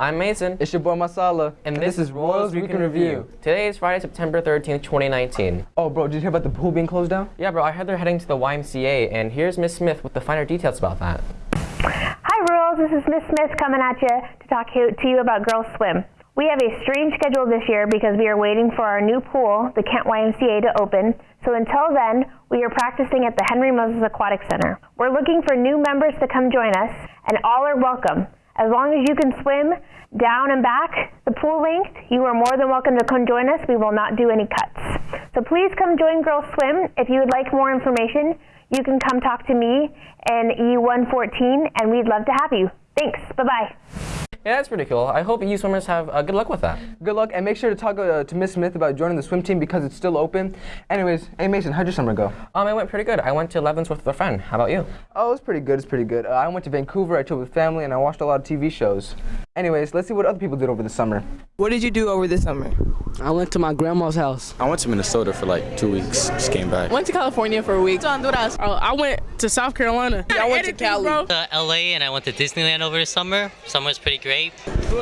I'm Mason. It's your boy Masala. And, this, is Royals Week in Review. Today is Friday, September 13th, 2019. Oh, bro, did you hear about the pool being closed down? Yeah, bro, I heard they're heading to the YMCA, and here's Miss Smith with the finer details about that. Hi, Royals. This is Miss Smith coming at you to talk to you about Girls Swim. We have a strange schedule this year because we are waiting for our new pool, the Kent YMCA, to open. So until then, we are practicing at the Henry Moses Aquatic Center. We're looking for new members to come join us, and all are welcome. As long as you can swim down and back the pool length, you are more than welcome to come join us. We will not do any cuts. So please come join Girls Swim. If you would like more information, you can come talk to me in E114, and we'd love to have you. Thanks. Bye-bye. Yeah, that's pretty cool. I hope you swimmers have uh, good luck with that. Good luck, and make sure to talk uh, to Miss Smith about joining the swim team because it's still open. Anyways, hey Mason, how'd your summer go? Um, it went pretty good. I went to Leavenworth with a friend. How about you? Oh, it was pretty good. It's pretty good. Uh, I went to Vancouver. I chilled with family, and I watched a lot of TV shows. Anyways, let's see what other people did over the summer. What did you do over the summer? I went to my grandma's house. I went to Minnesota for like two weeks. Just came back. Went to California for a week. Honduras. Oh, I went to South Carolina. Yeah, I went to Cali. To uh, LA and I went to Disneyland over the summer. Summer was pretty great.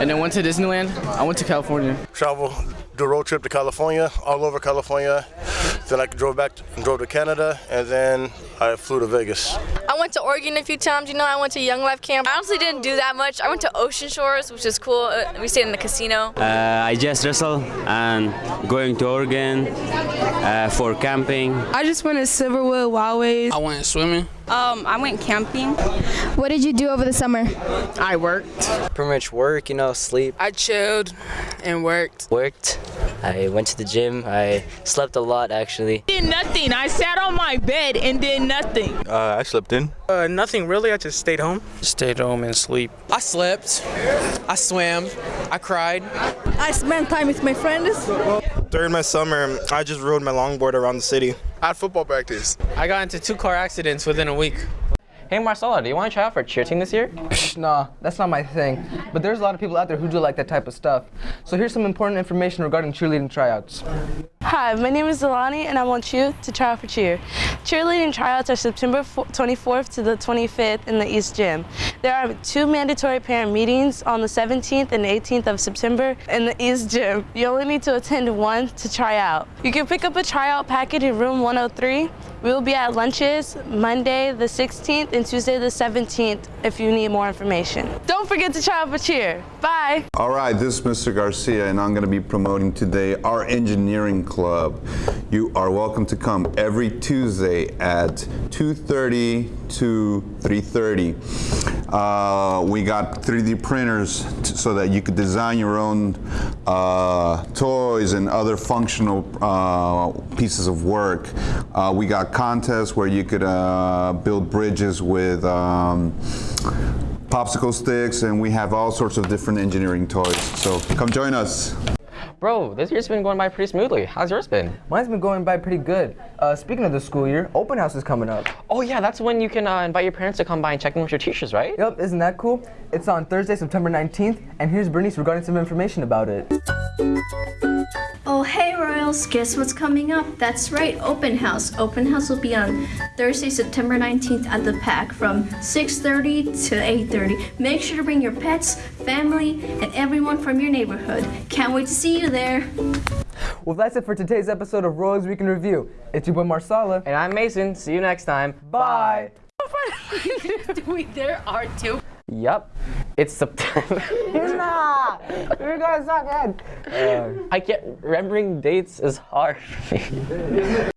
And then went to Disneyland. I went to California. Travel, do a road trip to California, all over California. Then I drove back, drove to Canada, and then I flew to Vegas. I went to Oregon a few times. You know, I went to Young Life Camp. I honestly didn't do that much. I went to Ocean Shores, which is cool. Uh, we stayed in the casino. Uh, I just wrestled and going to Oregon uh, for camping. I just went to Silverwood Wildways. I went swimming. Um, I went camping. What did you do over the summer? I worked. Pretty much work, you know, sleep. I chilled and worked. Worked. I went to the gym. I slept a lot, actually. Did nothing. I sat on my bed and did nothing. Uh, I slept in. Uh, nothing really. I just stayed home. Stayed home and sleep. I slept. I swam. I cried. I spent time with my friends. During my summer, I just rode my longboard around the city. I had football practice. I got into two car accidents within a week. Hey, Marcella, do you want to try out for a cheer team this year? nah, that's not my thing. But there's a lot of people out there who do like that type of stuff. So here's some important information regarding cheerleading tryouts. Hi, my name is Delani, and I want you to try out for cheer. Cheerleading tryouts are September 24th to the 25th in the East Gym. There are two mandatory parent meetings on the 17th and 18th of September in the East Gym. You only need to attend one to try out. You can pick up a tryout packet in room 103. We will be at lunches Monday the 16th and Tuesday the 17th if you need more information. Don't forget to try out for cheer. Bye. All right, this is Mr. Garcia and I'm going to be promoting today our engineering club. You are welcome to come every Tuesday at 2.30 to 3.30. Uh, we got 3D printers so that you could design your own uh, toys and other functional uh, pieces of work. Uh, we got contests where you could uh, build bridges with um, popsicle sticks and we have all sorts of different engineering toys. So come join us. Bro, this year's been going by pretty smoothly. How's yours been? Mine's been going by pretty good. Uh, speaking of the school year, open house is coming up. Oh yeah, that's when you can uh, invite your parents to come by and check in with your teachers, right? Yep, isn't that cool? It's on Thursday, September 19th, and here's Bernice regarding some information about it. Oh, hey Royals, guess what's coming up? That's right, Open House. Open House will be on Thursday, September 19th at the PAC from 6.30 to 8.30. Make sure to bring your pets, family, and everyone from your neighborhood. Can't wait to see you there. Well, that's it for today's episode of Royals Week in Review. It's your boy Marsala. And I'm Mason. See you next time. Bye. there are two. Yup. It's September. nah, you're gonna suck, Ed. I can't, remembering dates is hard for me.